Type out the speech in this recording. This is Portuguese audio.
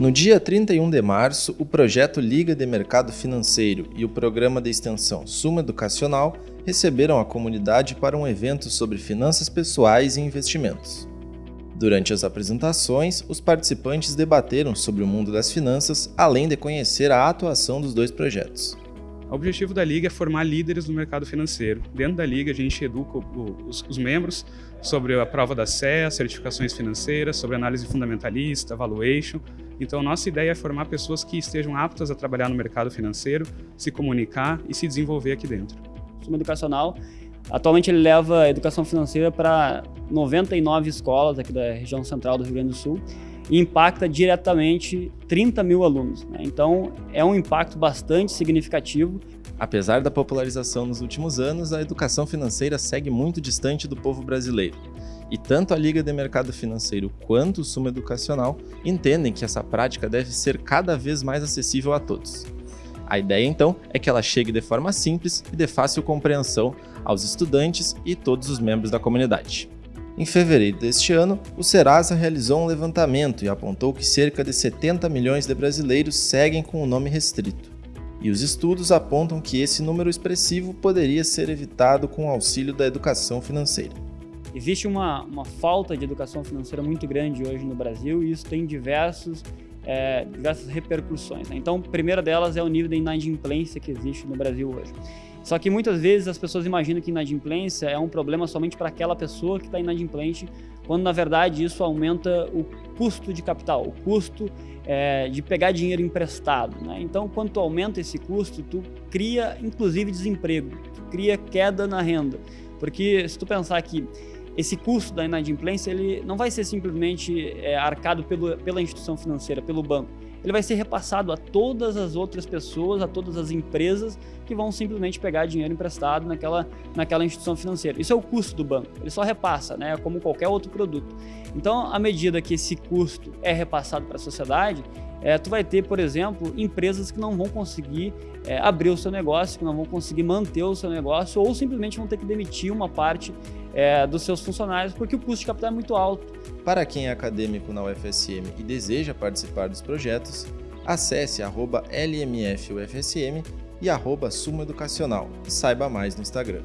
No dia 31 de março, o projeto Liga de Mercado Financeiro e o programa de extensão Suma Educacional receberam a comunidade para um evento sobre finanças pessoais e investimentos. Durante as apresentações, os participantes debateram sobre o mundo das finanças, além de conhecer a atuação dos dois projetos. O objetivo da Liga é formar líderes no mercado financeiro. Dentro da Liga, a gente educa os, os membros sobre a prova da as certificações financeiras, sobre análise fundamentalista, valuation. Então, nossa ideia é formar pessoas que estejam aptas a trabalhar no mercado financeiro, se comunicar e se desenvolver aqui dentro. O educacional, atualmente ele leva educação financeira para 99 escolas aqui da região central do Rio Grande do Sul e impacta diretamente 30 mil alunos. Né? Então, é um impacto bastante significativo. Apesar da popularização nos últimos anos, a educação financeira segue muito distante do povo brasileiro. E tanto a Liga de Mercado Financeiro quanto o Suma Educacional entendem que essa prática deve ser cada vez mais acessível a todos. A ideia, então, é que ela chegue de forma simples e de fácil compreensão aos estudantes e todos os membros da comunidade. Em fevereiro deste ano, o Serasa realizou um levantamento e apontou que cerca de 70 milhões de brasileiros seguem com o nome restrito. E os estudos apontam que esse número expressivo poderia ser evitado com o auxílio da educação financeira. Existe uma, uma falta de educação financeira muito grande hoje no Brasil e isso tem diversos, é, diversas repercussões. Né? Então, a primeira delas é o nível de inadimplência que existe no Brasil hoje. Só que muitas vezes as pessoas imaginam que inadimplência é um problema somente para aquela pessoa que está inadimplente, quando na verdade isso aumenta o custo de capital, o custo é, de pegar dinheiro emprestado. Né? Então, quando tu aumenta esse custo, tu cria inclusive desemprego, tu cria queda na renda. Porque se tu pensar que esse custo da inadimplência ele não vai ser simplesmente é, arcado pelo, pela instituição financeira, pelo banco ele vai ser repassado a todas as outras pessoas, a todas as empresas que vão simplesmente pegar dinheiro emprestado naquela, naquela instituição financeira. Isso é o custo do banco, ele só repassa, né, como qualquer outro produto. Então, à medida que esse custo é repassado para a sociedade, é, tu vai ter, por exemplo, empresas que não vão conseguir é, abrir o seu negócio, que não vão conseguir manter o seu negócio ou simplesmente vão ter que demitir uma parte é, dos seus funcionários porque o custo de capital é muito alto. Para quem é acadêmico na UFSM e deseja participar dos projetos, acesse LMFUFSM e arroba Educacional saiba mais no Instagram.